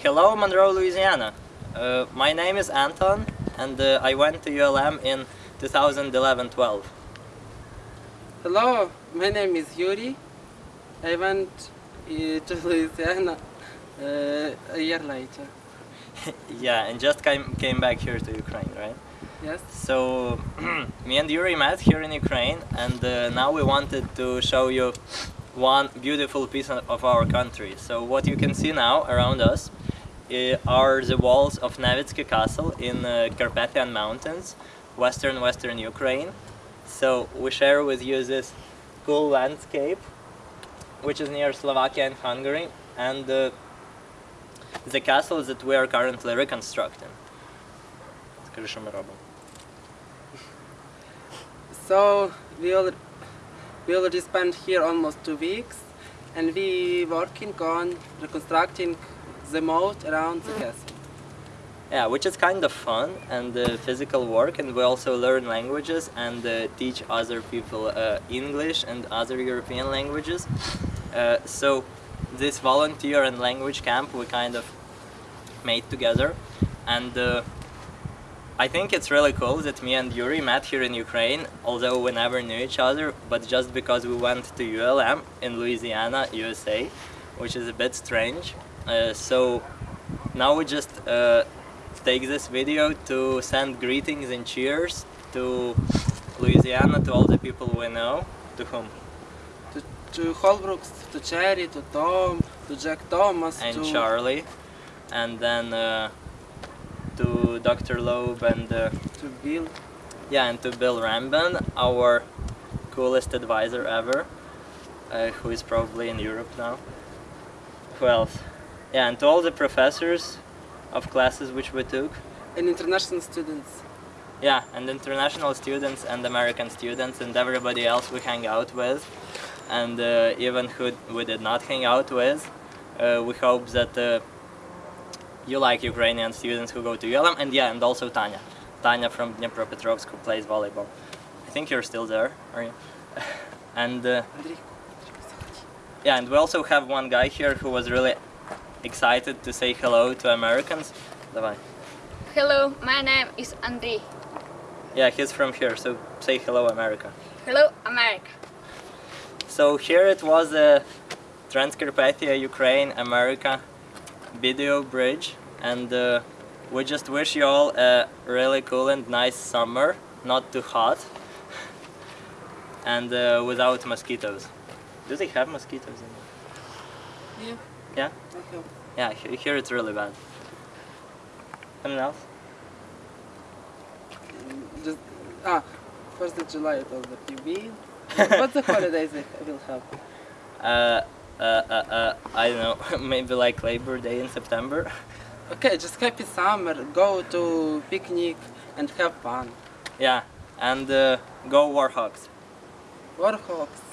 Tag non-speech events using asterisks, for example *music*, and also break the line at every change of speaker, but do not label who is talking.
Hello Monroe, Louisiana. Uh, my name is Anton and uh, I went to ULM in 2011-12.
Hello, my name is Yuri. I went uh, to *laughs* Louisiana uh, a year later. *laughs*
yeah, and just came, came back here to Ukraine, right?
Yes.
So, *clears throat* me and Yuri met here in Ukraine and uh, now we wanted to show you one beautiful piece of our country. So what you can see now around us are the walls of Nevitsky Castle in uh, Carpathian Mountains, western western Ukraine. So we share with you this cool landscape, which is near Slovakia and Hungary, and uh, the castle that we are currently reconstructing.
So we already, we already spent here almost two weeks and we working on reconstructing the moat around the castle.
Yeah, which is kind of fun and uh, physical work and we also learn languages and uh, teach other people uh, English and other European languages. Uh, so this volunteer and language camp we kind of made together and uh, I think it's really cool that me and Yuri met here in Ukraine, although we never knew each other, but just because we went to ULM in Louisiana, USA, which is a bit strange. Uh, so now we just uh, take this video to send greetings and cheers to Louisiana, to all the people we know. To whom?
To, to Holbrooks, to Cherry, to Tom, to Jack Thomas,
and
to
Charlie, and then uh, to Dr. Loeb and uh,
to Bill.
yeah, and to Bill Rambin, our coolest advisor ever, uh, who is probably in Europe now. Who else? Yeah, and to all the professors of classes which we took.
And international students.
Yeah, and international students and American students and everybody else we hang out with. And uh, even who we did not hang out with. Uh, we hope that uh, you like Ukrainian students who go to ULM. And yeah, and also Tanya. Tanya from Dnipropetrovsk who plays volleyball. I think you're still there, are you? *laughs* and uh, yeah, and we also have one guy here who was really excited to say hello to Americans. Давай.
Hello, my name is Andy.
Yeah, he's from here, so say hello America.
Hello, America.
So here it was a Transcarpathia Ukraine America video bridge and uh, we just wish you all a really cool and nice summer, not too hot *laughs* and uh, without mosquitoes. Do they have mosquitoes in
Yeah,
Yeah?
Have.
Yeah, he- here it's really bad. Anything else?
Just, ah, first of July it was the PB. *laughs* What's the holidays I will have?
Uh, uh, uh, uh, I don't know, *laughs* maybe like Labor Day in September. *laughs*
Okay, just happy summer, go to picnic and have fun.
yeah, and uh, go Warhawks.
Warhawks.